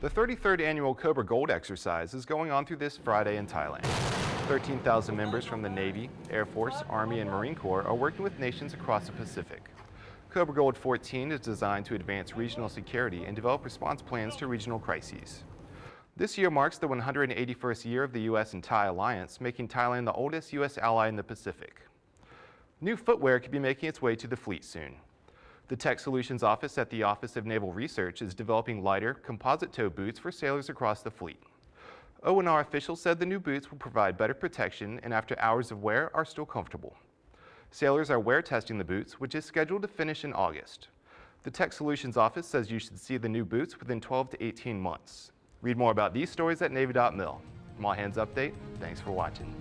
The 33rd annual Cobra Gold exercise is going on through this Friday in Thailand. 13,000 members from the Navy, Air Force, Army, and Marine Corps are working with nations across the Pacific. Cobra Gold 14 is designed to advance regional security and develop response plans to regional crises. This year marks the 181st year of the U.S. and Thai alliance, making Thailand the oldest U.S. ally in the Pacific. New footwear could be making its way to the fleet soon. The Tech Solutions Office at the Office of Naval Research is developing lighter, composite toe boots for sailors across the fleet. ONR officials said the new boots will provide better protection and after hours of wear are still comfortable. Sailors are wear testing the boots, which is scheduled to finish in August. The Tech Solutions Office says you should see the new boots within 12 to 18 months. Read more about these stories at Navy.mil. From All Hands Update, thanks for watching.